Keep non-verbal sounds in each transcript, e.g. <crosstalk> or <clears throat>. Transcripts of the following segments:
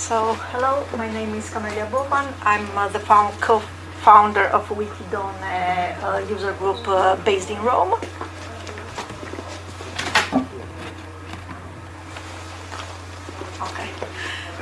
So, hello, my name is Camelia Boban. I'm uh, the found, co-founder of WikiDonne, uh, a user group uh, based in Rome. Okay.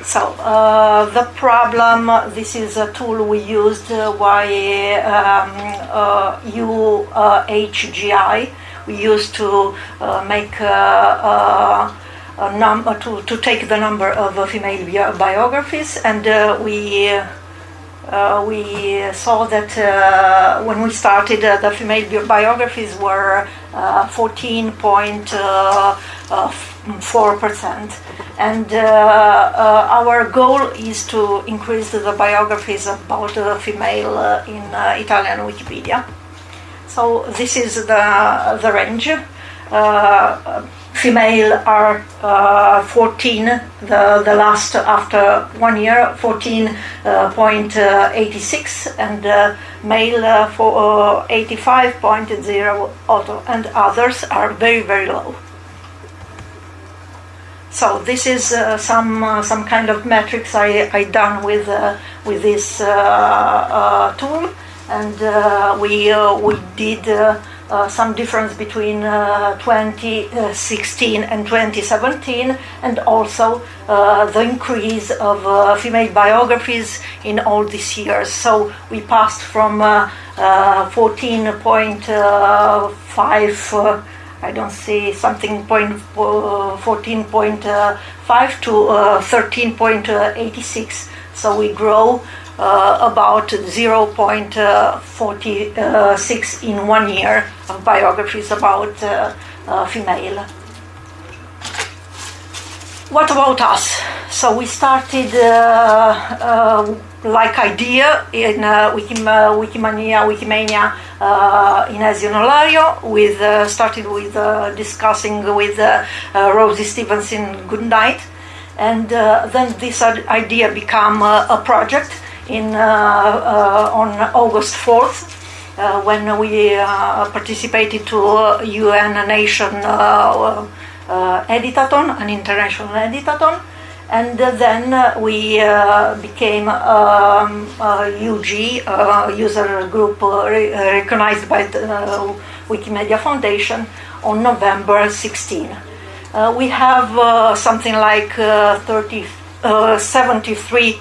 So uh, the problem, this is a tool we used uh, um, uh, UHGI. We used to uh, make uh, uh, num- uh, to, to take the number of uh, female bi- biographies, and uh, we uh, we saw that uh, when we started, uh, the female biographies were 14.4%. And our goal is to increase the biographies about female in Italian Wikipedia. So this is the, the range female are uh, 14, the, the last after one year, 14.86, uh, and uh, male uh, for 85.0 auto, and others are very, very low. So this is uh, some uh, some kind of metrics I, I done with with this tool, and we we did uh, some difference between uh, 2016 and 2017, and also uh, the increase of uh, female biographies in all these years. So we passed from 14.5. Uh, uh, I don't see something point 14.5 to 13.86. So we grow uh, about 0.46 in one year of biographies about uh, uh, female. What about us? So we started like idea in uh, Wikim, uh, Wikimania, Wikimania uh, in Esino Lario. With started with discussing with Rosie Stephenson-Goodknight, and then this idea became a project in uh, uh, on August 4th. Uh, when we participated to UN Nation editathon, an international editathon, and then we became um, UG, user group recognized by the Wikimedia Foundation on November 16. Uh, we have uh, something like uh, 30, 73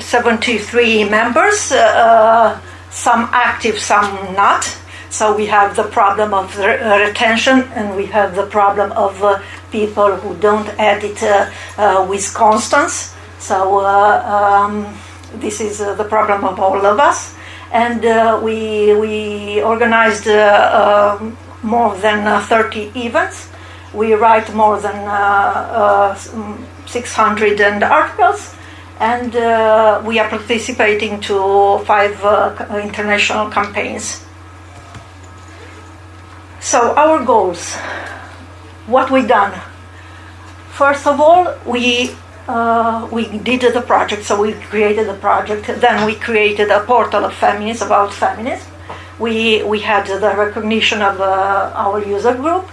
73 members, uh, some active, some not. So we have the problem of re- retention, and we have the problem of uh, people who don't edit uh, uh with constance. So uh, um, this is uh, the problem of all of us, and we we organized um, more than 30 events. We write more than 600 articles and uh, we are participating to five uh, international campaigns. So our goals, what we done. First of all, we uh, we did the project, so we created the project. Then we created a portal of feminism about feminism. We we had the recognition of uh, our user group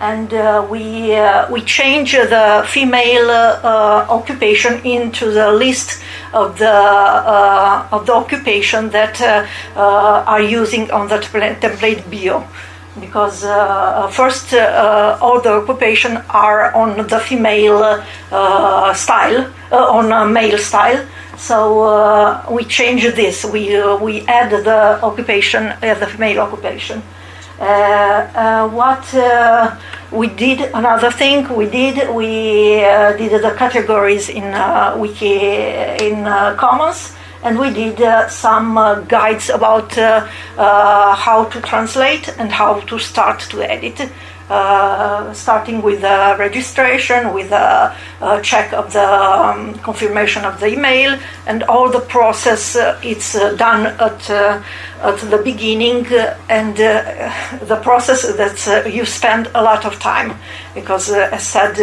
and uh, we uh, we change the female uh, occupation into the list of the uh, of the occupation that uh, uh, are using on the template bio. Because first all the occupation are on the female style on male style. So we change this. We we add the occupation the female occupation what uh, we did another thing we did we did the categories in wiki in commons and we did uh, some uh, guides about uh, how to translate and how to start to edit. uh, Uh, starting with the registration, with a, a check of the um, confirmation of the email, and all the process. Uh, it's uh, done at uh, at the beginning, uh, and the process that you spend a lot of time because, as said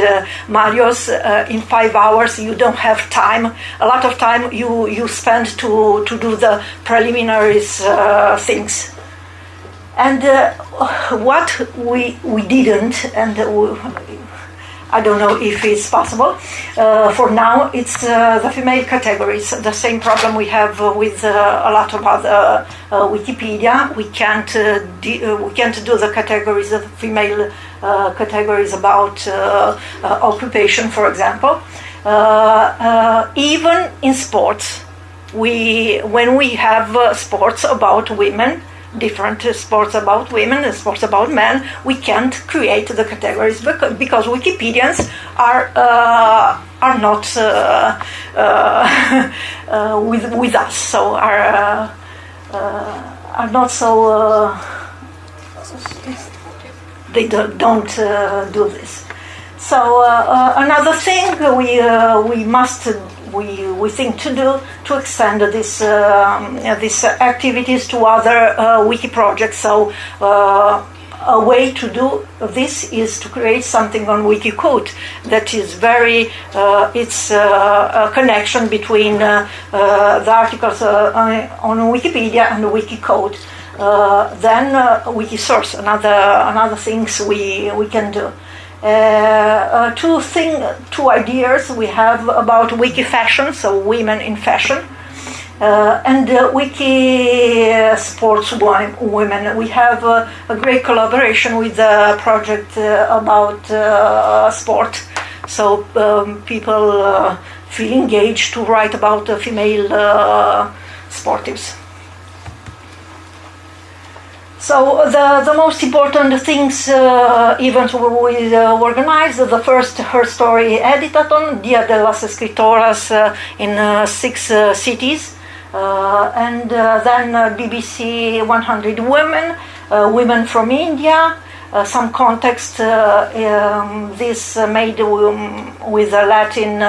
Marios, in five hours you don't have time. A lot of time you you spend to to do the preliminaries things and uh, what we we didn't, and uh, I don't know if it's possible. Uh, for now, it's uh, the female categories. The same problem we have with uh, a lot of other uh, Wikipedia. We can't we can't do the categories of female categories about occupation, for example. even in sports, we when we have sports about women different sports about women and sports about men, we can't create the categories because Wikipedians are uh, are not uh, uh, <laughs> uh with with us, so are uh, uh, are not so. they don't do this. So another thing we we must we, we think to do to extend this, uh, these activities to other uh, wiki projects. So uh, a way to do this is to create something on Wikiquote that is very, uh, it's uh, a connection between uh, the articles on Wikipedia and Wikiquote. then Wikisource, another another things we we can do. Uh, uh, two thing, two ideas we have about wiki fashion, so women in fashion, uh, and uh, wiki sports women. We have uh, a great collaboration with a project uh, about sport, so um, people feel engaged to write about female sportives. So the, the most important things uh, events we uh, organized, the first Her Story Editathon, Dia de las Escritoras uh, in uh, six uh, cities, uh, and then BBC 100 Women, Women from India, uh, some context, uh, um, this uh, made um, with the Latin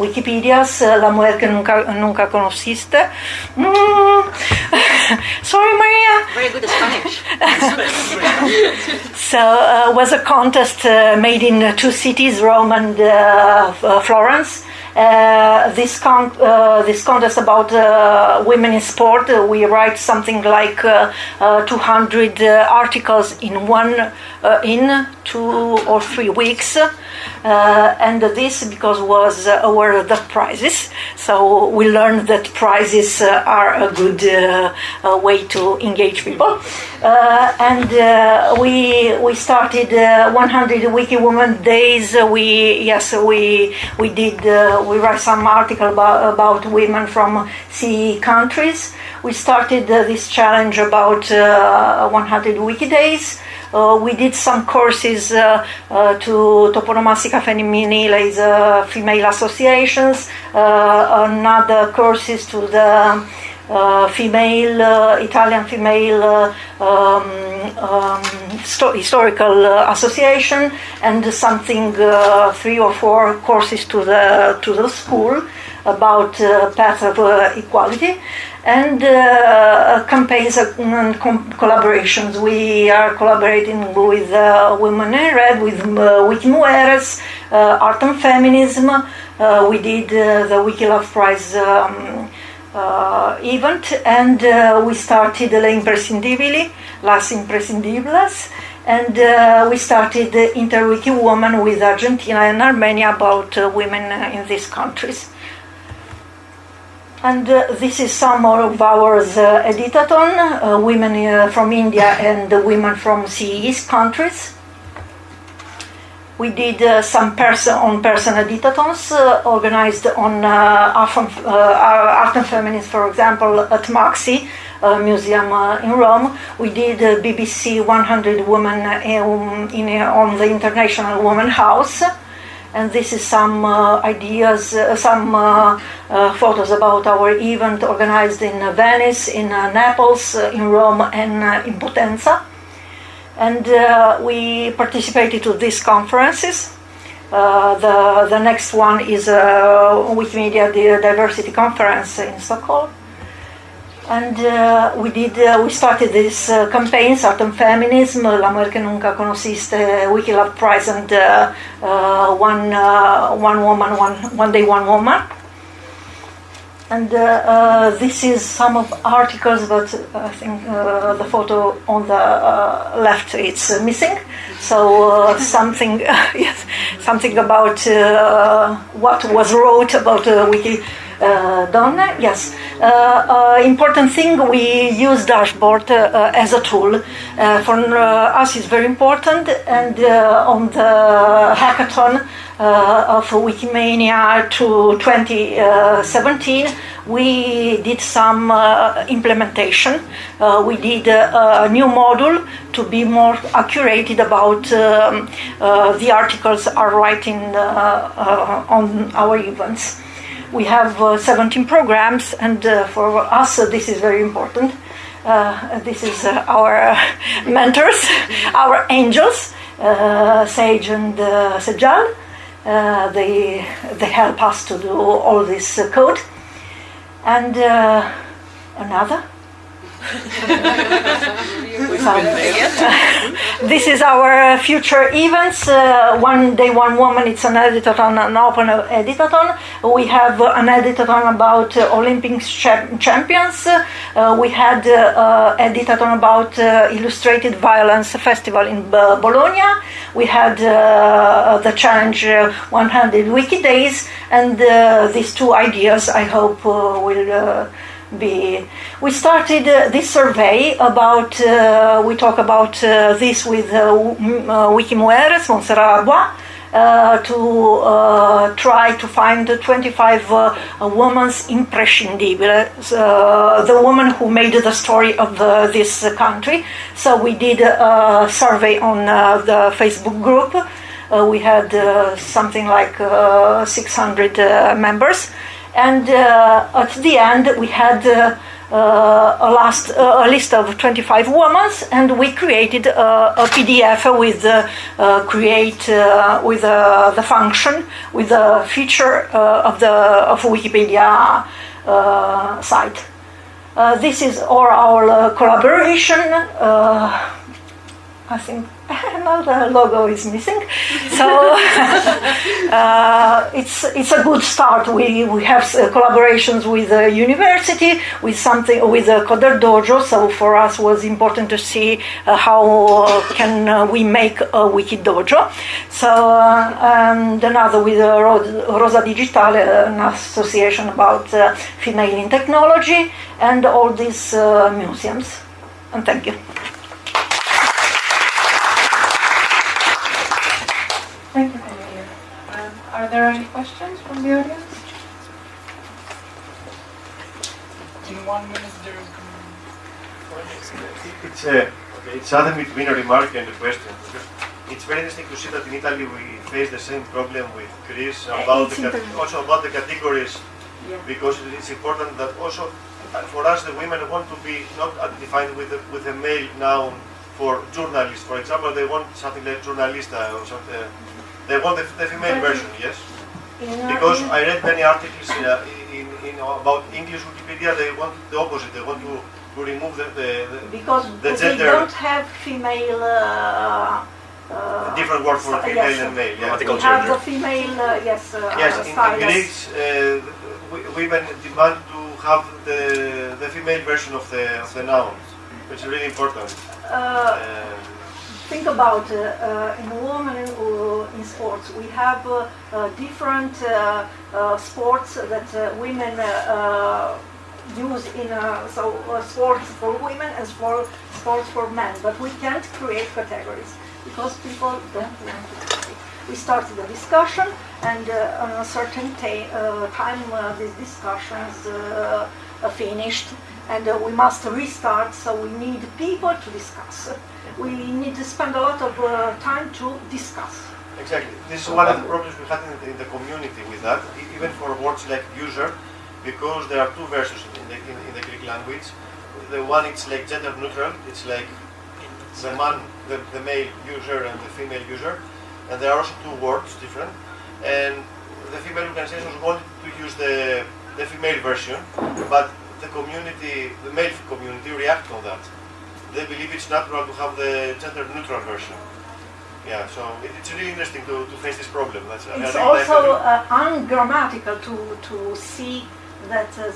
Wikipedias, La mujer que nunca, nunca conociste. Mm. <laughs> <laughs> Sorry, Maria. Very good Spanish. <laughs> so uh, was a contest uh, made in two cities, Rome and uh, Florence. Uh, this con- uh, this contest about uh, women in sport. we write something like 200 articles in one in two or three weeks. Uh, and this because was uh, the prizes. So we learned that prizes uh, are a good uh, way to engage people. Uh, and uh, we we started 100 Wiki Women Days. We yes we we did we write some article about about women from CE countries. We started this challenge about 100 Wiki Days. Uh, we did some courses uh, uh, to Toponomastica Femminile, uh, female associations, another courses to the uh, female uh, Italian female uh, um, um, historical association and something three or four courses to the to the school about path of equality and uh, campaigns and collaborations. We are collaborating with uh, Women in Red, with uh, Wiki Mujeres, uh, Art and Feminism. Uh, we did uh, the Wiki Love Prize um, event, and we started La Imprescindibili, Las Imprescindibles, and we started Interwiki Women with Argentina and Armenia about women in these countries. And uh, this is some of our uh, editathon, uh, women uh, from India and women from CES countries. We did uh, some person on person editathons uh, organized on art, art and feminism, for example, at MAXXI Museum in Rome. We did BBC 100 Women in, in, on the International Women House and this is some uh, ideas, uh, some uh, uh photos about our event organized in uh, Venice, in uh, Naples, in Rome, and in Potenza. And we participated to these conferences. the, the next one is uh, Wikimedia Diversity Conference in Stockholm and uh, we did uh, we started this uh, campaign Autumn Feminism, La Mujer que Nunca Conociste, Wiki Love Prize and uh, uh, one, uh, one woman, one, one day one woman. and uh, uh, this is some of articles, but I think uh, the photo on the uh, left it's uh, missing. So uh, <laughs> something, <laughs> yes, something about uh, what was wrote about uh, Wiki. Uh, done yes uh, uh, important thing we use dashboard uh, as a tool for us is very important and on the hackathon of Wikimania to 2017, we did some implementation. We did a, new module to be more accurate about um, the articles are writing on our events. We have uh, 17 programs, and uh, for us, uh, this is very important. Uh, this is uh, our <laughs> mentors, <laughs> our angels, uh, Sage and uh, Sejal. Uh, they they help us to do all this uh, code. And uh, another. <laughs> This is our future events. Uh, one day, one woman. It's an editathon, an open editathon. We have uh, an editathon about uh, Olympic cha- champions. Uh, we had uh, uh, editathon about uh, illustrated violence festival in B- Bologna. We had uh, the challenge uh, 100 wiki days, and uh, these two ideas I hope uh, will. Be. We started uh, this survey about, uh, we talk about uh, this with uh, uh, Wikimujeres, Montserrat uh, to try to find the 25 uh, women's imprescindibile, uh, the woman who made the story of the, this country. So we did a survey on the Facebook group. We had something like uh, 600 uh, members and uh, at the end we had uh, uh, a last uh, a list of 25 women and we created uh, a, a pdf with uh, create with the function with the feature of the of wikipedia site. This is all our collaboration I think <laughs> another logo is missing. So <laughs> uh, it's it's a good start. We we have uh, collaborations with the university, with something with the Coder Dojo. So for us was important to see uh, how uh, can uh, we make a wiki dojo. So uh, and another with uh, Rosa Digitale, an association about uh, female in technology, and all these uh, museums. And thank you. Thank you, Cornelia. Um, Are there any questions from the audience? In one minute, there is. It's a, it's something between a remark and a question. Because it's very interesting to see that in Italy we face the same problem with Greece about the, also about the categories because it's important that also uh, for us the women want to be not defined with a, with a male noun for journalist. For example, they want something like journalista or something. They want the, the female version, yes. Because I read many articles in, uh, in, in about English Wikipedia. They want the opposite. They want to, to remove the, the, the because the we gender- don't have female. Uh, uh, different word for female yes, and male. Yeah. Grammatical We have the female, uh, yes, uh, Yes, in, in. Greece, uh, women demand to have the, the female version of the, of the noun, which is really important. Uh, Um, think about uh, uh, in women uh, in sports, we have different sports that women use in uh, so uh, sports for women and for sports for men. But we can't create categories because people don't want to. We started a discussion, and uh, on a certain ta- time, these discussions finished, and uh, we must restart. So we need people to discuss. We need to spend a lot of uh, time to discuss. exactly. This is one of the problems we had in the, in the community with that, even for words like user, because there are two versions in the, in, in the Greek language. The one it's like gender neutral, it's like the man, the, the male user and the female user, and there are also two words different. And the female organizations wanted to use the, the female version, but the community, the male community, react on that. They believe it's natural to have the gender neutral version. Yeah, so it, it's really interesting to, to face this problem. That's, It's also uh, ungrammatical to, to see that uh,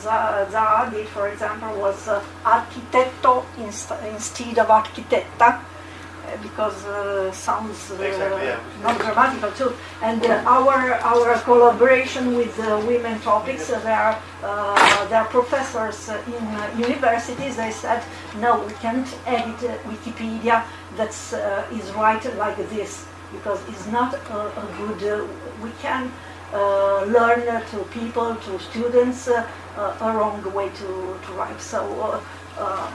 Za- did, for example, was uh, architetto inst- instead of architetta, because uh, sounds uh, Exactly, yeah. not grammatical too. And uh, our our collaboration with uh, women topics, uh, there are uh, are professors uh, in uh, universities. They said no, we can't edit uh, Wikipedia that's uh, is right like this because it's not a, a good. Uh, we can uh, learn uh, to people, to students, uh, uh, a wrong way to, to write. So, uh, um,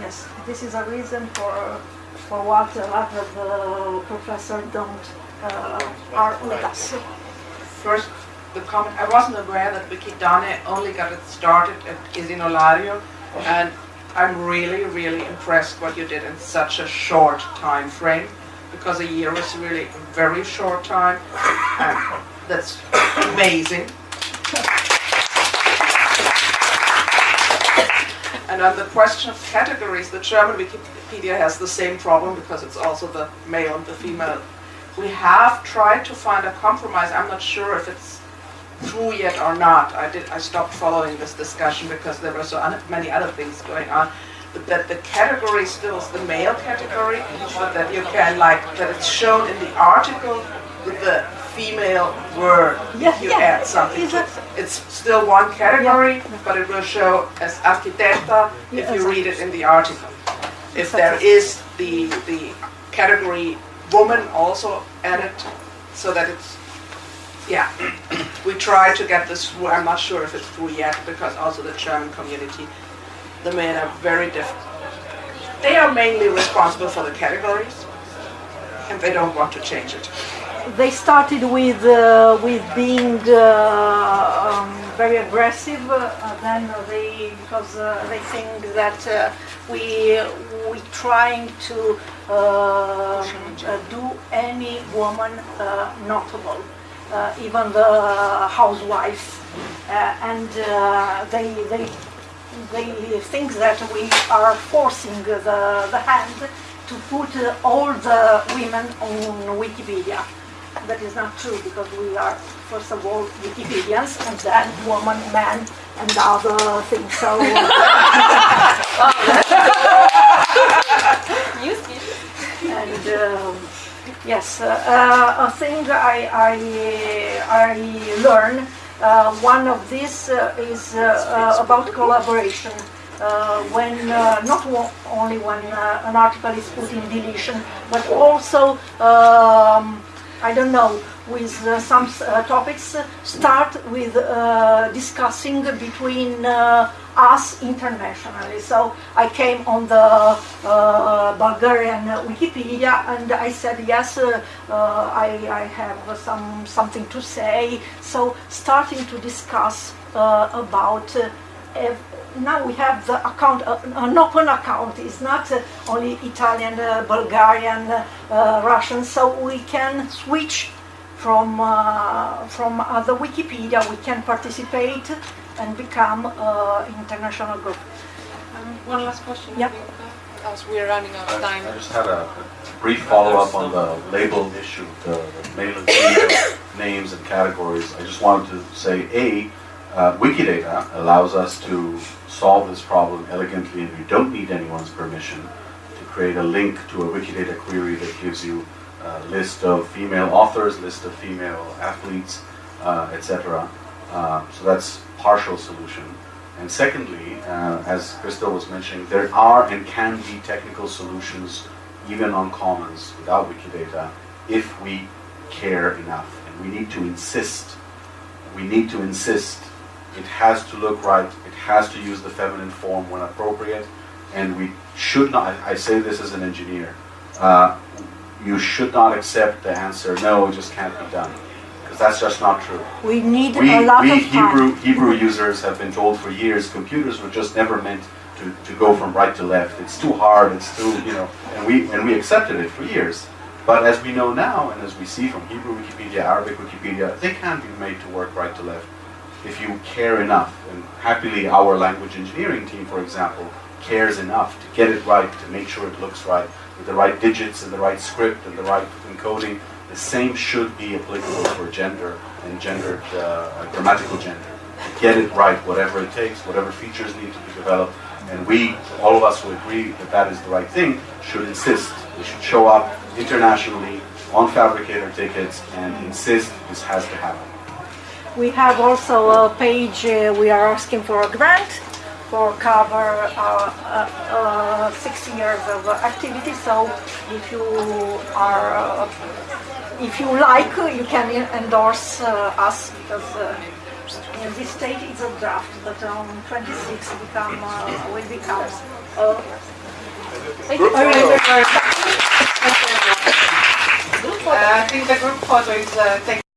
yes, this is a reason for for what a lot of uh, professors don't uh, are with us. First, the comment, I wasn't aware that WikiDonne only got it started at Esino Lario, and I'm really, really impressed what you did in such a short time frame, because a year is really a very short time, and that's amazing. And on the question of categories, the German Wikipedia has the same problem because it's also the male and the female. We have tried to find a compromise. I'm not sure if it's true yet or not. I did. I stopped following this discussion because there were so many other things going on. But that the category still is the male category, but that you can like that it's shown in the article with the female word Yeah, if you yeah, add something. exactly. It's still one category, but it will show as architecta if Yeah, you read it in the article. If there is the the category woman also added, so that it's yeah. <clears throat> We try to get this through. I'm not sure if it's through yet because also the German community, the men are very different. They are mainly responsible for the categories, and they don't want to change it. They started with uh, with being uh, um, very aggressive. Uh, then they because uh, they think that uh, we we trying to uh, do any woman uh, notable, uh, even the housewife, uh, and uh, they they they think that we are forcing the, the hand to put uh, all the women on Wikipedia. That is not true because we are, first of all, Wikipedians and then woman, man, and other things. So, <laughs> and um, yes, uh, uh, a thing I, I, I learned, uh, one of these uh, is uh, uh, about collaboration. Uh, when uh, not only when uh, an article is put in deletion, but also um, I don't know with uh, some uh, topics uh, start with discussing between us internationally. So I came on the uh, Bulgarian Wikipedia and I said yes, uh, uh, I, I have some something to say. So starting to discuss about. Ev- now we have the account, uh, an open account. It's not uh, only Italian, uh, Bulgarian, uh, uh, Russian. So we can switch from uh, from other Wikipedia. We can participate and become uh, international group. Um, One last question. Yeah. Bianca, As we're running out of time. I just had a a brief follow-up on the label issue, the the male and female <coughs> names and categories. I just wanted to say, A, uh, Wikidata allows us to solve this problem elegantly, and you don't need anyone's permission to create a link to a Wikidata query that gives you a list of female authors, list of female athletes, uh, etc. Uh, so that's partial solution. And secondly, uh, as Crystal was mentioning, there are and can be technical solutions even on commons without Wikidata if we care enough. And we need to insist. We need to insist. It has to look right. It has to use the feminine form when appropriate. And we should not, I say this as an engineer, uh, you should not accept the answer, no, it just can't be done. Because that's just not true. We need We, a lot we of time. Hebrew, Hebrew users have been told for years computers were just never meant to, to go from right to left. It's too hard, it's too, you know, and we, and we accepted it for years. But as we know now, and as we see from Hebrew Wikipedia, Arabic Wikipedia, they can be made to work right to left if you care enough. And happily, our language engineering team, for example, cares enough to get it right, to make sure it looks right, with the right digits and the right script and the right encoding. The same should be applicable for gender and gendered, uh, grammatical gender. get it right, whatever it takes, whatever features need to be developed. And we, all of us who agree that that is the right thing, should insist. We should show up internationally on Phabricator tickets and insist this has to happen. We have also a page, uh, we are asking for a grant for cover uh, uh, uh, 60 years of uh, activity. So if you are, uh, if you like, you can endorse uh, us because uh, in this stage it's a draft, but on 26 become, uh, will become. Uh, Thank you very much. Uh, I think the group photo is uh, taken.